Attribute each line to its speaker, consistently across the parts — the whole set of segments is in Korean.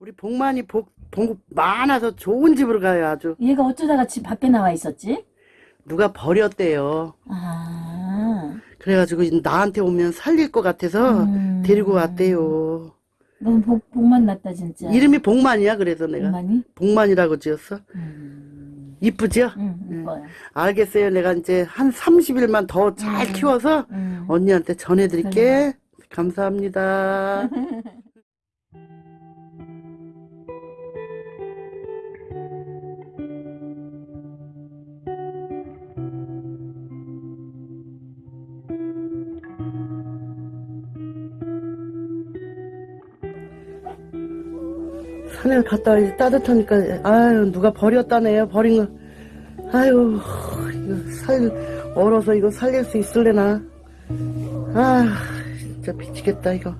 Speaker 1: 우리 복만이 복, 복 많아서 좋은 집으로 가요 아주
Speaker 2: 얘가 어쩌다가 집 밖에 나와 있었지?
Speaker 1: 누가 버렸대요
Speaker 2: 아,
Speaker 1: 그래가지고 나한테 오면 살릴 것 같아서
Speaker 2: 음.
Speaker 1: 데리고 왔대요
Speaker 2: 너무 복, 복만 났다 진짜.
Speaker 1: 이름이 복만이야 그래서 내가
Speaker 2: 복만이?
Speaker 1: 복만이라고 지었어
Speaker 2: 음,
Speaker 1: 이쁘죠?
Speaker 2: 응, 이거야.
Speaker 1: 알겠어요 내가 이제 한 30일만 더잘
Speaker 2: 음.
Speaker 1: 키워서
Speaker 2: 음.
Speaker 1: 언니한테 전해드릴게 감사합니다 갔다 와야지. 따뜻하니까. 아유 누가 버렸다네요. 버린 거. 아유 이거 살 얼어서 이거 살릴 수 있을래나? 아 진짜 미치겠다 이거.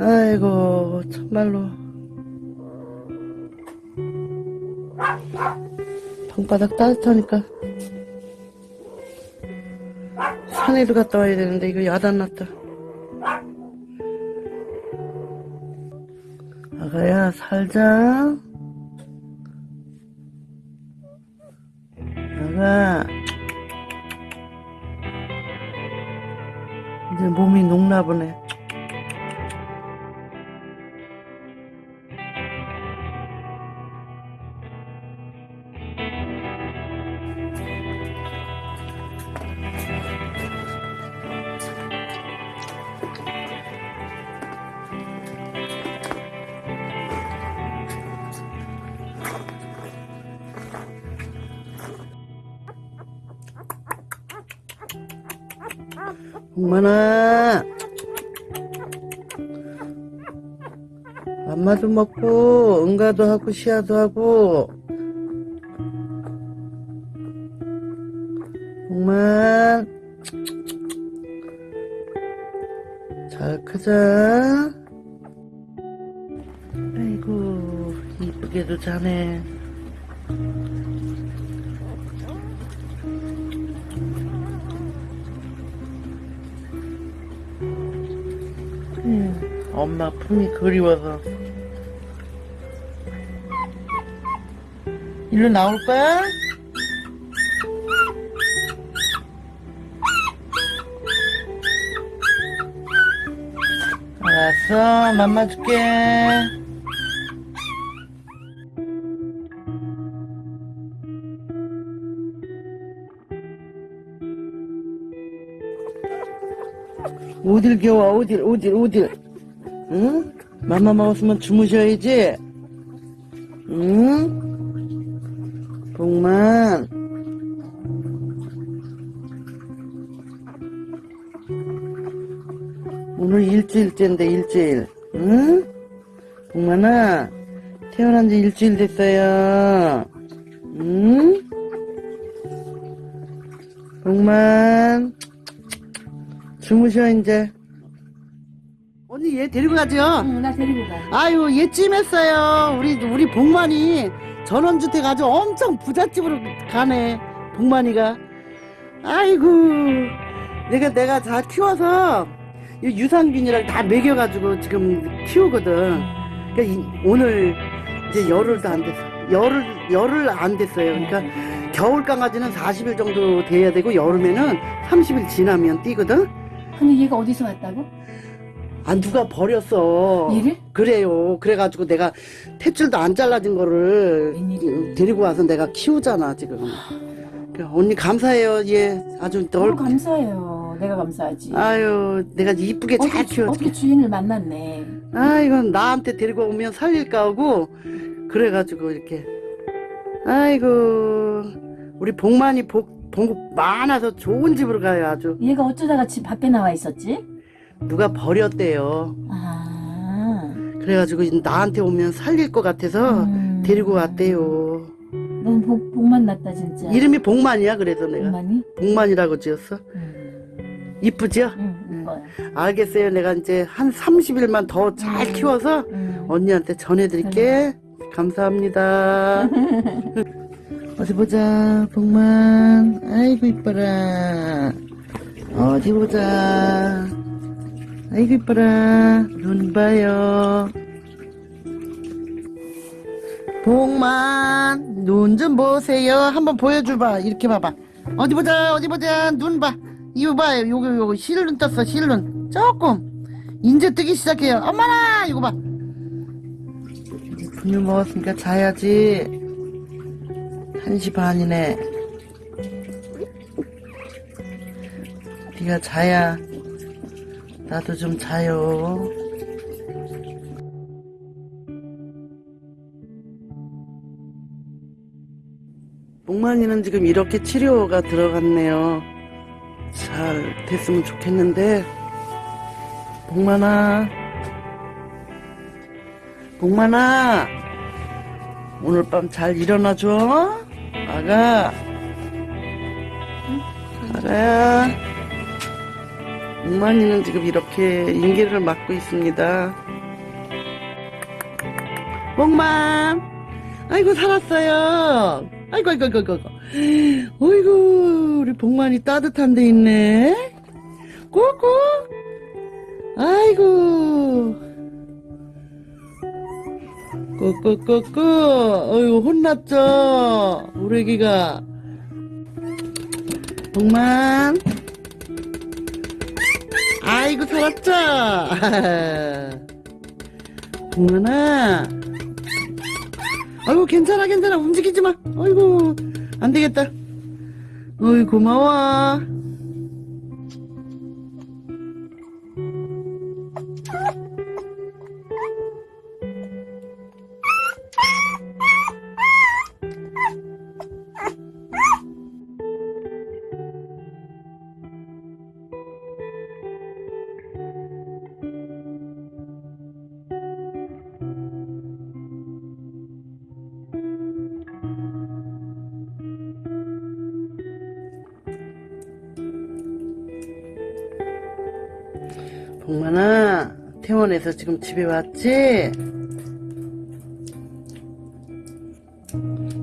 Speaker 1: 아이고 참말로. 방바닥 따뜻하니까. 산에도 갔다 와야 되는데 이거 야단 났다 가야 살자. 아가. 이제 몸이 녹나 보네 엄마나. 맘마도 먹고 응가도 하고 시야도 하고. 정말 잘 크자. 아이고 이쁘게도 자네 엄마 품이 그리워서. 일로 나올 거야? 알았어 맘마 줄게. 어딜 겨워 어딜 어딜 어딜 응? 맘마 먹었으면 주무셔야지 응? 복만 오늘 일주일째인데 일주일 응? 복만아 태어난 지 일주일 됐어요 응? 복만 주무셔 이제 얘 데리고 가죠.
Speaker 2: 응, 나 데리고 가.
Speaker 1: 아유 얘 찜했어요. 우리 우리 복만이 전원주택 아주 엄청 부잣집으로 가네 복만이가. 아이고 내가 내가 다 키워서 이 유산균이랑 다 먹여가지고 지금 키우거든. 그러니까 이- 오늘 이제 열흘도 안 됐어. 열흘 열흘 안 됐어요. 그러니까 겨울 강아지는 40일 정도 돼야 되고 여름에는 30일 지나면 뛰거든.
Speaker 2: 근데 얘가 어디서 왔다고?
Speaker 1: 아 누가 버렸어
Speaker 2: 얘를?
Speaker 1: 그래요 그래가지고 내가 탯줄도 안 잘라진 거를
Speaker 2: 웬일이야.
Speaker 1: 데리고 와서 내가 키우잖아 지금 그래, 언니 감사해요 얘 아주 널
Speaker 2: 너무 감사해요. 내가 감사하지.
Speaker 1: 아유 내가 이쁘게 잘
Speaker 2: 어떻게,
Speaker 1: 키워줄게
Speaker 2: 어떻게 주인을 만났네.
Speaker 1: 아 이건 나한테 데리고 오면 살릴까 하고 그래가지고 이렇게 아이고 우리 복만이 복, 복 많아서 좋은 집으로 가요 아주
Speaker 2: 얘가 어쩌다가 집 밖에 나와 있었지?
Speaker 1: 누가 버렸대요
Speaker 2: 아,
Speaker 1: 그래가지고 나한테 오면 살릴 것 같아서
Speaker 2: 음.
Speaker 1: 데리고 왔대요
Speaker 2: 너무 복, 복만 났다 진짜.
Speaker 1: 이름이 복만이야 그래서 내가
Speaker 2: 복만이?
Speaker 1: 복만이라고 지었어
Speaker 2: 음,
Speaker 1: 이쁘죠?
Speaker 2: 응, 이거야.
Speaker 1: 알겠어요 내가 이제 한 30일만 더잘
Speaker 2: 음.
Speaker 1: 키워서
Speaker 2: 음.
Speaker 1: 언니한테 전해드릴게 감사합니다 어디 보자 복만 아이고 이뻐라 어디 보자 아이고 이뻐라. 눈 봐요. 복만 눈 좀 보세요. 한번 보여줘봐. 이렇게 봐봐. 어디 보자 어디 보자. 눈 봐. 이거 봐. 요거 요거. 실눈 떴어 실눈. 조금. 인제 뜨기 시작해요. 엄마나! 이거 봐. 분유 먹었으니까 자야지. 1시 반이네. 네가 자야 나도 좀 자요 목만이는 지금 이렇게 치료가 들어갔네요. 잘 됐으면 좋겠는데, 목만아, 목만아, 오늘 밤 잘 일어나줘. 아가, 응? 아가야. 목만이는 지금 이렇게 인계를 맡고 있습니다. 목만, 아이고 살았어요. 아이고 아이고 아이고 아이고. 어이구 우리 복만이 따뜻한 데 있네. 꾸꾸. 아이고. 꾸꾸꾸꾸. 어이구 혼났죠. 우리 애기가. 복만. 아이고 살았죠. 복만아. 아이고 괜찮아 괜찮아 움직이지 마 아이고 안 되겠다 어이 고마워 복만아 퇴원해서 지금 집에 왔지?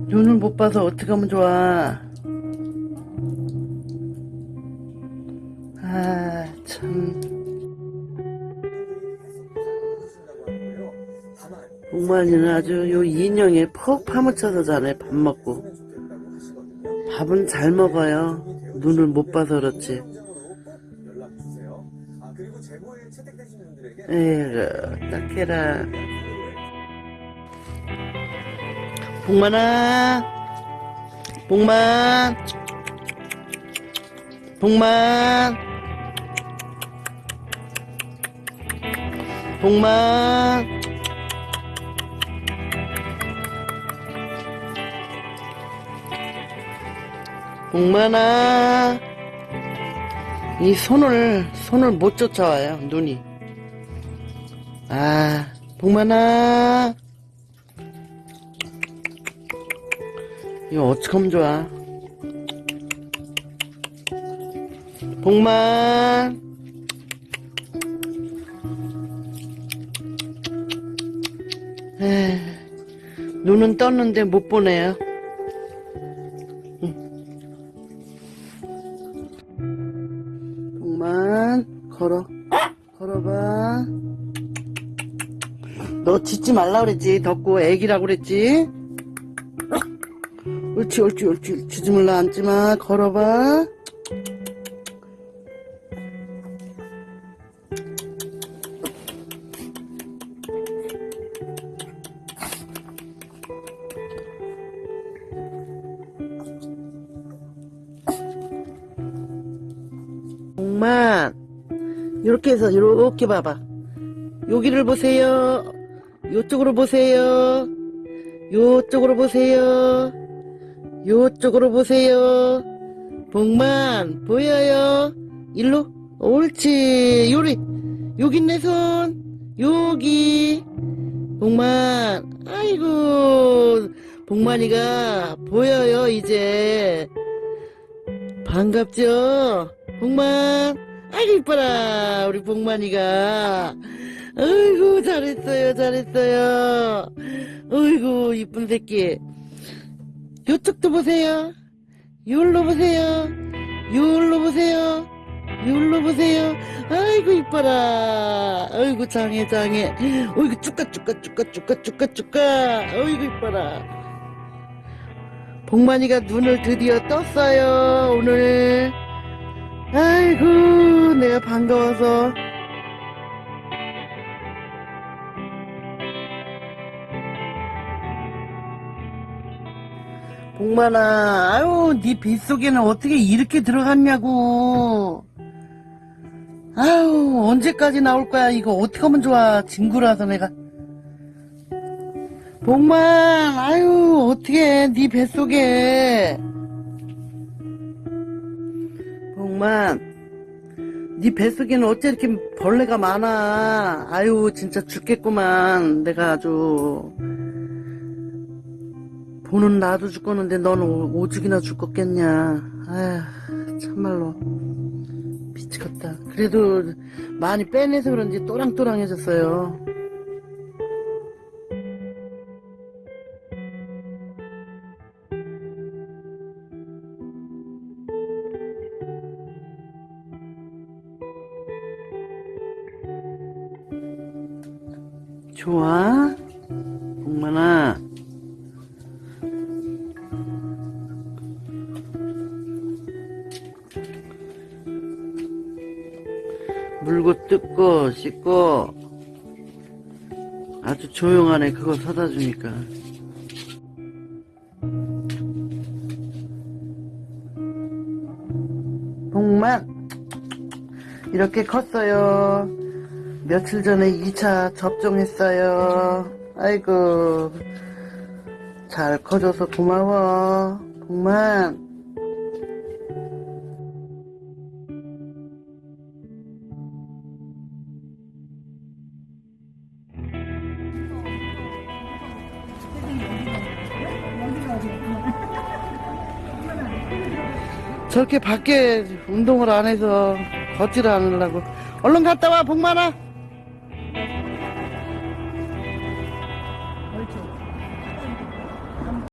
Speaker 1: 눈을 못 봐서 어떡하면 좋아? 아참. 복만이는 아주 요 인형에 퍽 파묻혀서 자네 밥 먹고. 밥은 잘 먹어요. 눈을 못 봐서 그렇지 딱해라. 복만아, 복만, 복만, 복만. 복만아. 이 손을 손을 못 쫓아와요 눈이. 아 복만아. 이거 어떡하면 좋아? 복만. 에 눈은 떴는데 못 보네요 말라 그랬지. 덥고 애기라고 그랬지. 옳지 옳지 옳지. 짖으물라 앉지마. 걸어봐. 복만 이렇게 해서 이렇게 봐봐. 여기를 보세요 요쪽으로 보세요. 요쪽으로 보세요. 요쪽으로 보세요. 복만 보여요. 일로. 옳지. 요리. 여기 있네 손. 여기. 복만. 아이고. 복만이가 보여요 이제. 반갑죠? 복만. 아이고 이뻐라 우리 복만이가 아이고 잘했어요 잘했어요 아이고 이쁜 새끼 요쪽도 보세요 요로 보세요 요로 보세요 이걸로 보세요. 아이고 이뻐라. 아이고 장해 장해. 어이구 쭈까 쭈까 쭈까 쭈까 쭈까 쭈까. 어이구 이뻐라. 복만이가 눈을 드디어 떴어요 오늘. 아이고 내가 반가워서. 복만아, 아유, 네 뱃속에는 어떻게 이렇게 들어갔냐고. 아유, 언제까지 나올 거야? 이거 어떻게 하면 좋아? 친구라서 내가. 복만, 아유, 어떻게, 네 뱃속에. 복만, 네 뱃속에는 어째 이렇게 벌레가 많아. 아유, 진짜 죽겠구만. 내가 아주. 보는 나도 죽겠는데 넌 오- 오죽이나 죽겠냐. 아휴, 참말로. 미치겠다. 그래도 많이 빼내서 그런지 또랑또랑해졌어요. 좋아? 씻고 아주 조용하네 그거 사다 주니까. 복만 이렇게 컸어요. 며칠 전에 2차 접종했어요. 아이고 잘 커줘서 고마워. 복만 저렇게 밖에 운동을 안 해서 걷지를 않으려고. 얼른 갔다 와 복만아